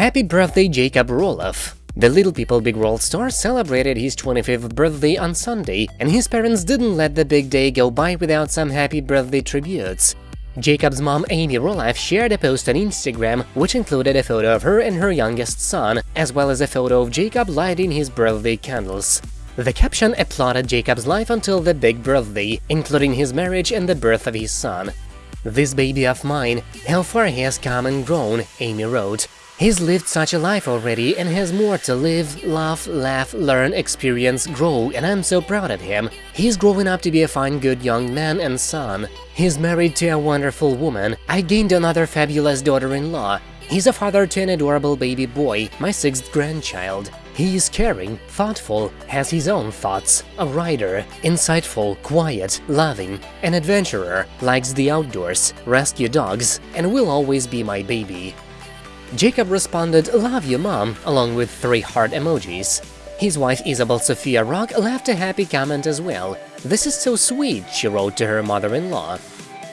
Happy birthday Jacob Roloff! The Little People Big World star celebrated his 25th birthday on Sunday, and his parents didn't let the big day go by without some happy birthday tributes. Jacob's mom Amy Roloff shared a post on Instagram which included a photo of her and her youngest son, as well as a photo of Jacob lighting his birthday candles. The caption applauded Jacob's life until the big birthday, including his marriage and the birth of his son. This baby of mine, how far he has come and grown, Amy wrote. He's lived such a life already and has more to live, love, laugh, learn, experience, grow, and I'm so proud of him. He's growing up to be a fine good young man and son. He's married to a wonderful woman. I gained another fabulous daughter-in-law. He's a father to an adorable baby boy, my sixth grandchild. He is caring, thoughtful, has his own thoughts, a writer, insightful, quiet, loving, an adventurer, likes the outdoors, rescue dogs, and will always be my baby. Jacob responded, love you mom, along with three heart emojis. His wife Isabel Sophia Rock left a happy comment as well. This is so sweet, she wrote to her mother-in-law.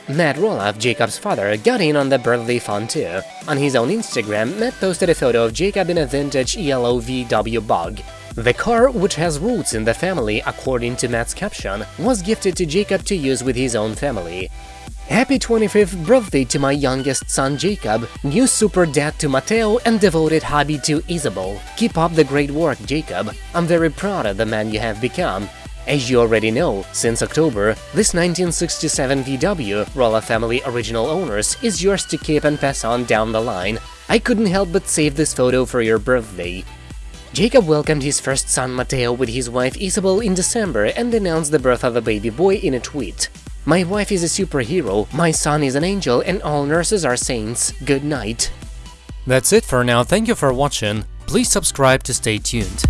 Matt Roloff, Jacob's father, got in on the birthday fun too. On his own Instagram, Matt posted a photo of Jacob in a vintage yellow VW Bug. The car, which has roots in the family according to Matt's caption, was gifted to Jacob to use with his own family. Happy 25th birthday to my youngest son Jacob, new super dad to Matteo and devoted hubby to Isabel. Keep up the great work, Jacob. I'm very proud of the man you have become. As you already know, since October, this 1967 VW, Roloff family original owners, is yours to keep and pass on down the line. I couldn't help but save this photo for your birthday. Jacob welcomed his first son Matteo with his wife Isabel in December and announced the birth of a baby boy in a tweet. My wife is a superhero, my son is an angel, and all nurses are saints. Good night. That's it for now, thank you for watching, please subscribe to stay tuned.